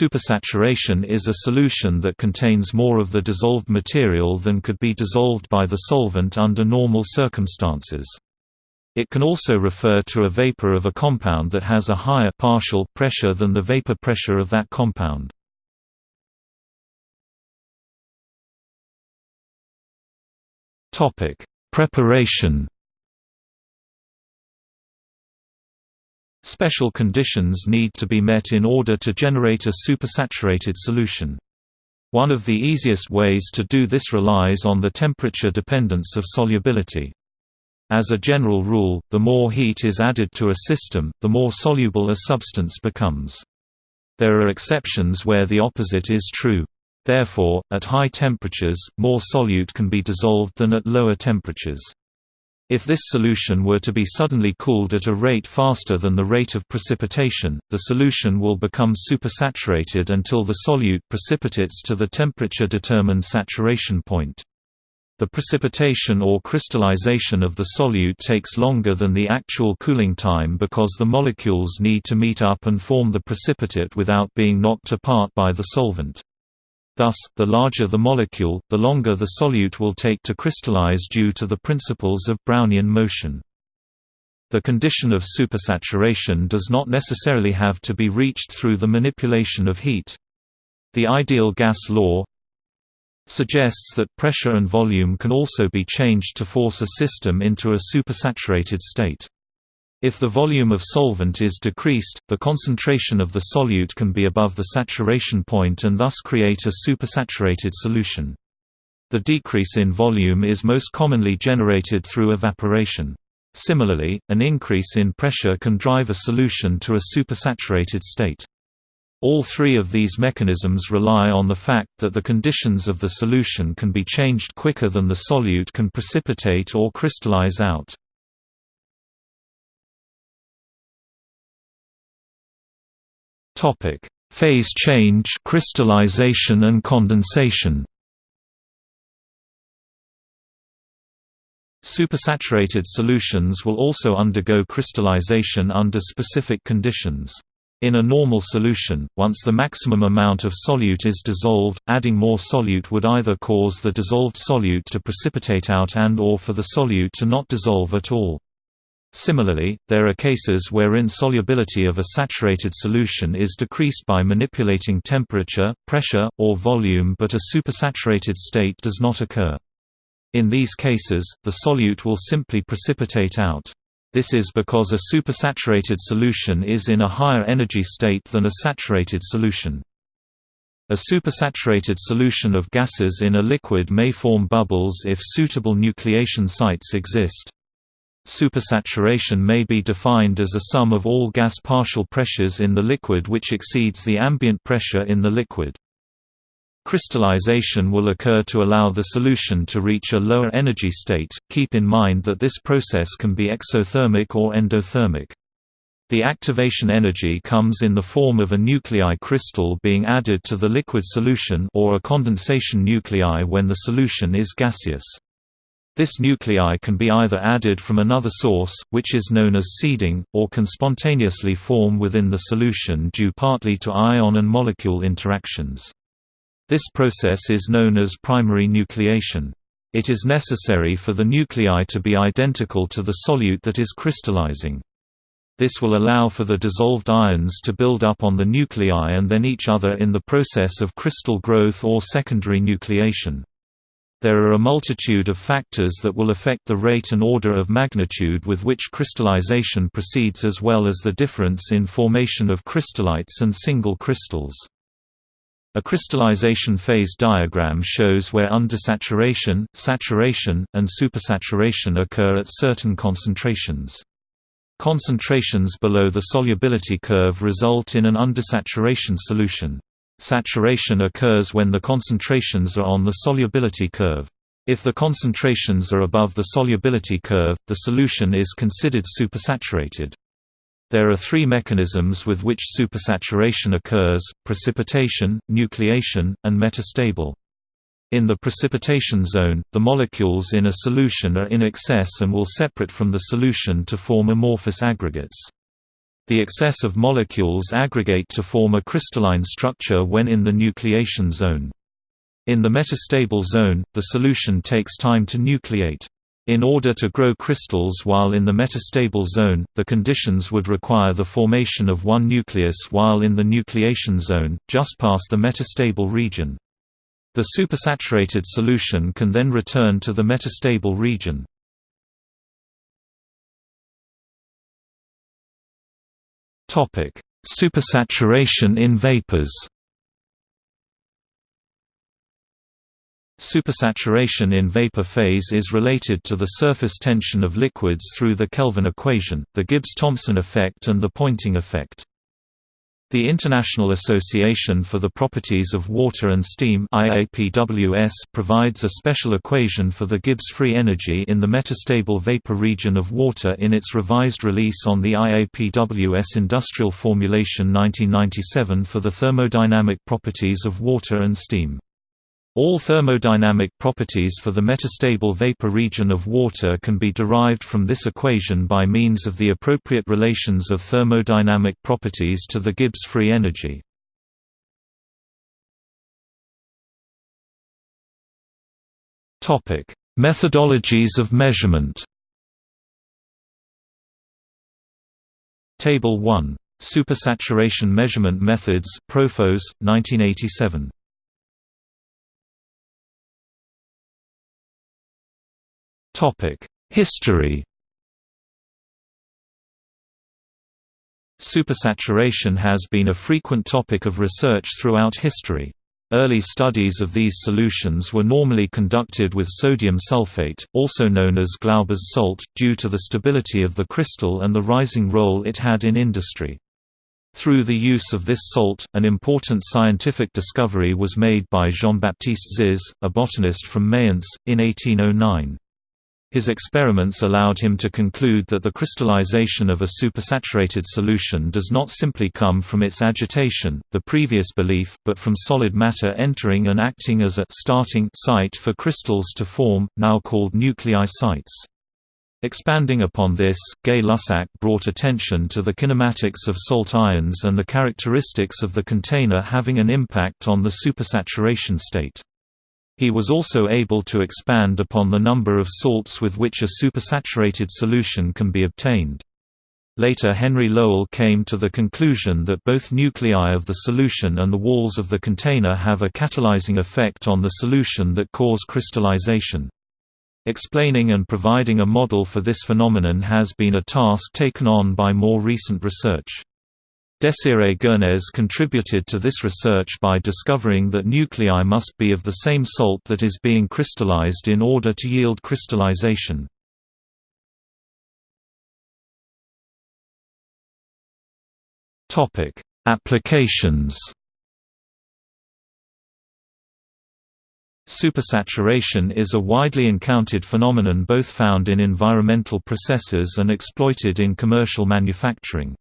Supersaturation is a solution that contains more of the dissolved material than could be dissolved by the solvent under normal circumstances. It can also refer to a vapor of a compound that has a higher partial pressure than the vapor pressure of that compound. Preparation Special conditions need to be met in order to generate a supersaturated solution. One of the easiest ways to do this relies on the temperature dependence of solubility. As a general rule, the more heat is added to a system, the more soluble a substance becomes. There are exceptions where the opposite is true. Therefore, at high temperatures, more solute can be dissolved than at lower temperatures. If this solution were to be suddenly cooled at a rate faster than the rate of precipitation, the solution will become supersaturated until the solute precipitates to the temperature-determined saturation point. The precipitation or crystallization of the solute takes longer than the actual cooling time because the molecules need to meet up and form the precipitate without being knocked apart by the solvent. Thus, the larger the molecule, the longer the solute will take to crystallize due to the principles of Brownian motion. The condition of supersaturation does not necessarily have to be reached through the manipulation of heat. The ideal gas law suggests that pressure and volume can also be changed to force a system into a supersaturated state. If the volume of solvent is decreased, the concentration of the solute can be above the saturation point and thus create a supersaturated solution. The decrease in volume is most commonly generated through evaporation. Similarly, an increase in pressure can drive a solution to a supersaturated state. All three of these mechanisms rely on the fact that the conditions of the solution can be changed quicker than the solute can precipitate or crystallize out. Topic: Phase change, crystallization and condensation. Supersaturated solutions will also undergo crystallization under specific conditions. In a normal solution, once the maximum amount of solute is dissolved, adding more solute would either cause the dissolved solute to precipitate out and or for the solute to not dissolve at all. Similarly, there are cases wherein solubility of a saturated solution is decreased by manipulating temperature, pressure, or volume but a supersaturated state does not occur. In these cases, the solute will simply precipitate out. This is because a supersaturated solution is in a higher energy state than a saturated solution. A supersaturated solution of gases in a liquid may form bubbles if suitable nucleation sites exist. Supersaturation may be defined as a sum of all gas partial pressures in the liquid which exceeds the ambient pressure in the liquid. Crystallization will occur to allow the solution to reach a lower energy state. Keep in mind that this process can be exothermic or endothermic. The activation energy comes in the form of a nuclei crystal being added to the liquid solution or a condensation nuclei when the solution is gaseous. This nuclei can be either added from another source, which is known as seeding, or can spontaneously form within the solution due partly to ion and molecule interactions. This process is known as primary nucleation. It is necessary for the nuclei to be identical to the solute that is crystallizing. This will allow for the dissolved ions to build up on the nuclei and then each other in the process of crystal growth or secondary nucleation. There are a multitude of factors that will affect the rate and order of magnitude with which crystallization proceeds as well as the difference in formation of crystallites and single crystals. A crystallization phase diagram shows where undersaturation, saturation, and supersaturation occur at certain concentrations. Concentrations below the solubility curve result in an undersaturation solution. Saturation occurs when the concentrations are on the solubility curve. If the concentrations are above the solubility curve, the solution is considered supersaturated. There are three mechanisms with which supersaturation occurs, precipitation, nucleation, and metastable. In the precipitation zone, the molecules in a solution are in excess and will separate from the solution to form amorphous aggregates. The excess of molecules aggregate to form a crystalline structure when in the nucleation zone. In the metastable zone, the solution takes time to nucleate. In order to grow crystals while in the metastable zone, the conditions would require the formation of one nucleus while in the nucleation zone, just past the metastable region. The supersaturated solution can then return to the metastable region. Supersaturation in vapors Supersaturation in vapor phase is related to the surface tension of liquids through the Kelvin equation, the Gibbs-Thomson effect and the Poynting effect. The International Association for the Properties of Water and Steam IAPWS provides a special equation for the Gibbs free energy in the metastable vapor region of water in its revised release on the IAPWS Industrial Formulation 1997 for the thermodynamic properties of water and steam. All thermodynamic properties for the metastable vapor region of water can be derived from this equation by means of the appropriate relations of thermodynamic properties to the Gibbs free energy. Methodologies of measurement Table 1. Supersaturation measurement methods Profos, 1987 History Supersaturation has been a frequent topic of research throughout history. Early studies of these solutions were normally conducted with sodium sulfate, also known as Glauber's salt, due to the stability of the crystal and the rising role it had in industry. Through the use of this salt, an important scientific discovery was made by Jean-Baptiste Ziz, a botanist from Mayence, in 1809. His experiments allowed him to conclude that the crystallization of a supersaturated solution does not simply come from its agitation, the previous belief, but from solid matter entering and acting as a starting site for crystals to form, now called nuclei sites. Expanding upon this, Gay-Lussac brought attention to the kinematics of salt ions and the characteristics of the container having an impact on the supersaturation state. He was also able to expand upon the number of salts with which a supersaturated solution can be obtained. Later Henry Lowell came to the conclusion that both nuclei of the solution and the walls of the container have a catalyzing effect on the solution that cause crystallization. Explaining and providing a model for this phenomenon has been a task taken on by more recent research. Desiré Gernez contributed to this research by discovering that nuclei must be of the same salt that is being crystallized in order to yield crystallization. Applications Supersaturation is a widely encountered phenomenon both found in environmental processes and exploited in commercial manufacturing.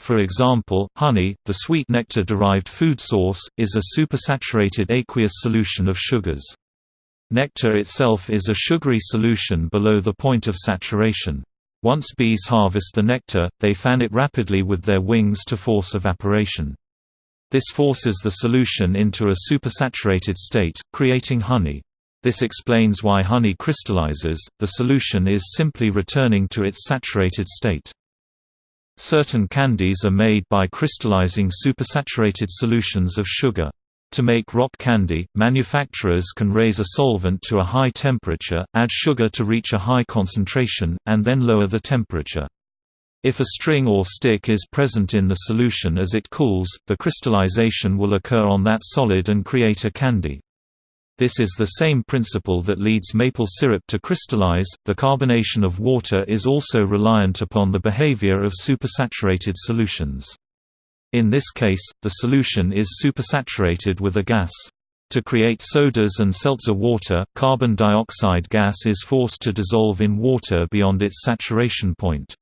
For example, honey, the sweet nectar-derived food source, is a supersaturated aqueous solution of sugars. Nectar itself is a sugary solution below the point of saturation. Once bees harvest the nectar, they fan it rapidly with their wings to force evaporation. This forces the solution into a supersaturated state, creating honey. This explains why honey crystallizes, the solution is simply returning to its saturated state. Certain candies are made by crystallizing supersaturated solutions of sugar. To make rock candy, manufacturers can raise a solvent to a high temperature, add sugar to reach a high concentration, and then lower the temperature. If a string or stick is present in the solution as it cools, the crystallization will occur on that solid and create a candy. This is the same principle that leads maple syrup to crystallize. The carbonation of water is also reliant upon the behavior of supersaturated solutions. In this case, the solution is supersaturated with a gas. To create sodas and seltzer water, carbon dioxide gas is forced to dissolve in water beyond its saturation point.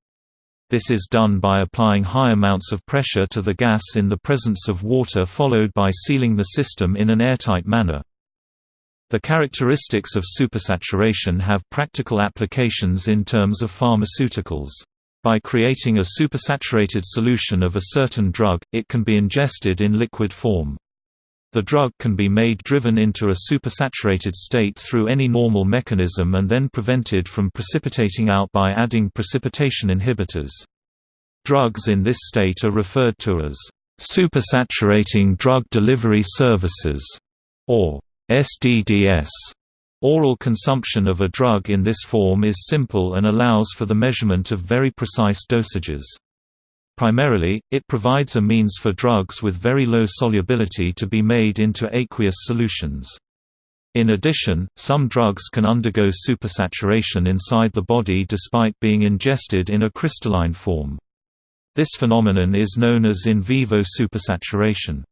This is done by applying high amounts of pressure to the gas in the presence of water followed by sealing the system in an airtight manner. The characteristics of supersaturation have practical applications in terms of pharmaceuticals. By creating a supersaturated solution of a certain drug, it can be ingested in liquid form. The drug can be made driven into a supersaturated state through any normal mechanism and then prevented from precipitating out by adding precipitation inhibitors. Drugs in this state are referred to as supersaturating drug delivery services, or SDDS. Oral consumption of a drug in this form is simple and allows for the measurement of very precise dosages. Primarily, it provides a means for drugs with very low solubility to be made into aqueous solutions. In addition, some drugs can undergo supersaturation inside the body despite being ingested in a crystalline form. This phenomenon is known as in vivo supersaturation.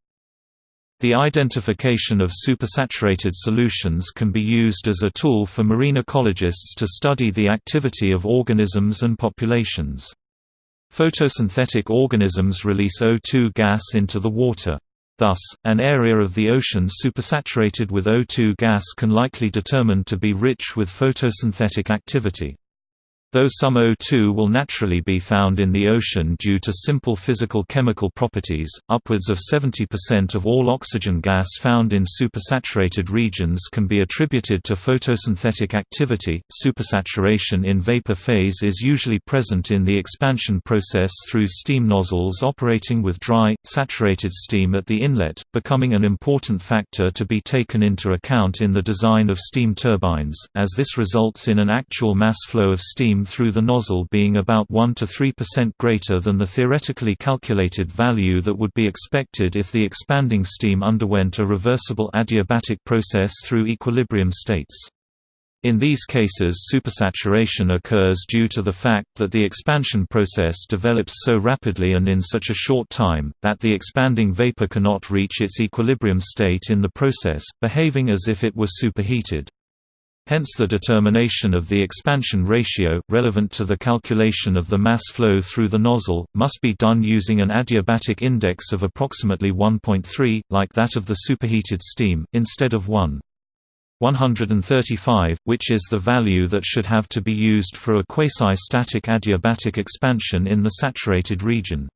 The identification of supersaturated solutions can be used as a tool for marine ecologists to study the activity of organisms and populations. Photosynthetic organisms release O2 gas into the water. Thus, an area of the ocean supersaturated with O2 gas can likely determine to be rich with photosynthetic activity. Though some O2 will naturally be found in the ocean due to simple physical-chemical properties, upwards of 70% of all oxygen gas found in supersaturated regions can be attributed to photosynthetic activity. Supersaturation in vapor phase is usually present in the expansion process through steam nozzles operating with dry, saturated steam at the inlet, becoming an important factor to be taken into account in the design of steam turbines, as this results in an actual mass flow of steam through the nozzle being about 1 to 3% greater than the theoretically calculated value that would be expected if the expanding steam underwent a reversible adiabatic process through equilibrium states. In these cases supersaturation occurs due to the fact that the expansion process develops so rapidly and in such a short time, that the expanding vapor cannot reach its equilibrium state in the process, behaving as if it were superheated. Hence the determination of the expansion ratio, relevant to the calculation of the mass flow through the nozzle, must be done using an adiabatic index of approximately 1.3, like that of the superheated steam, instead of 1. 135, which is the value that should have to be used for a quasi-static adiabatic expansion in the saturated region.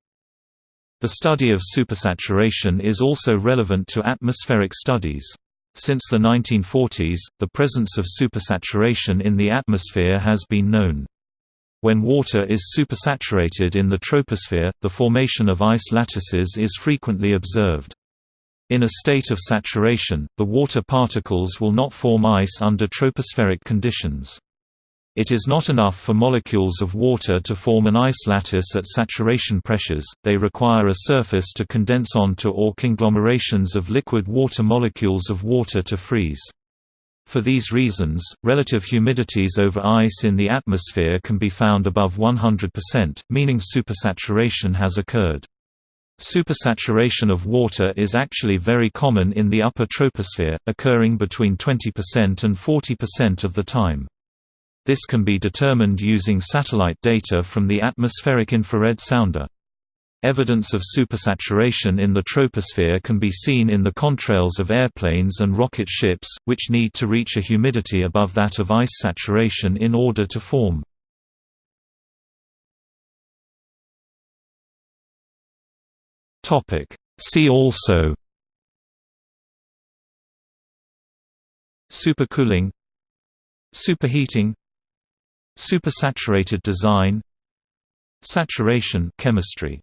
The study of supersaturation is also relevant to atmospheric studies. Since the 1940s, the presence of supersaturation in the atmosphere has been known. When water is supersaturated in the troposphere, the formation of ice lattices is frequently observed. In a state of saturation, the water particles will not form ice under tropospheric conditions. It is not enough for molecules of water to form an ice lattice at saturation pressures, they require a surface to condense onto or conglomerations of liquid water molecules of water to freeze. For these reasons, relative humidities over ice in the atmosphere can be found above 100%, meaning supersaturation has occurred. Supersaturation of water is actually very common in the upper troposphere, occurring between 20% and 40% of the time. This can be determined using satellite data from the atmospheric infrared sounder. Evidence of supersaturation in the troposphere can be seen in the contrails of airplanes and rocket ships, which need to reach a humidity above that of ice saturation in order to form. See also Supercooling Superheating Supersaturated design Saturation chemistry